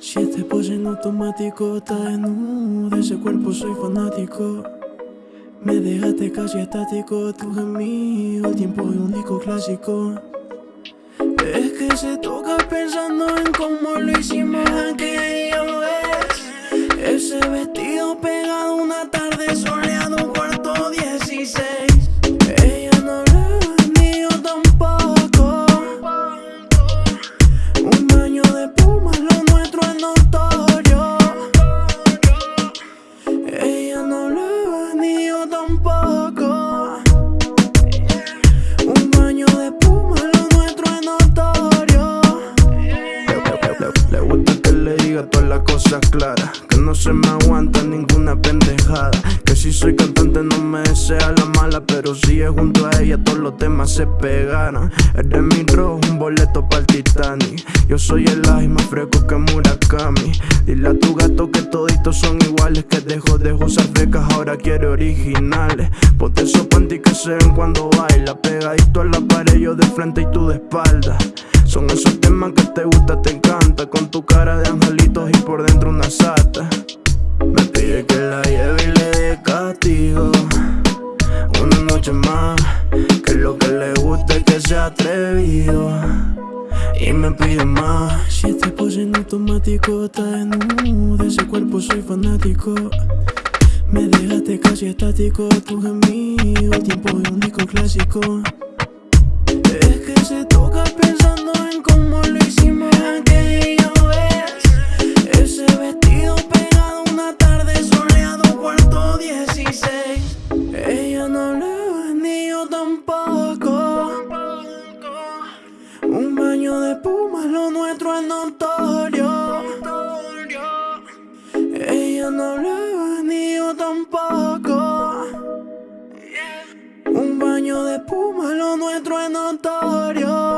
Si este pollo en automático está desnudo, de ese cuerpo soy fanático. Me dejaste casi estático, tu gemido, el tiempo de un disco clásico. Es que se toca pensando en cómo lo hicimos aquella vez. Ese vestido pegado a una talla. Todas las cosas claras. Que no se me aguanta ninguna pendejada. Que si soy cantante no me desea la mala Pero si es junto a ella todos los temas se pegaran. Eres mi rojo, un boleto para el Titanic. Yo soy el ají más fresco que Murakami. Dile a tu gato que toditos son iguales Que dejo de usar frecas, ahora quiere originales. Ponte esos panty que se ven cuando baila Pegadito a la pared, yo de frente y tú de espalda. Son esos temas que te gusta, te Con tu cara de angelitos y por dentro una sata. Me pide que la lleve y le dé castigo. Una noche más Que lo que le gusta es que sea atrevido. Y me pide más. Si este pose en automático, está desnudo, ese cuerpo soy fanático. Me dejaste casi estático, tu gemido, el tiempo de un disco clásico. Es que se lo nuestro es notorio. Ella no hablaba ni yo tampoco. Un baño de puma, lo nuestro es notorio.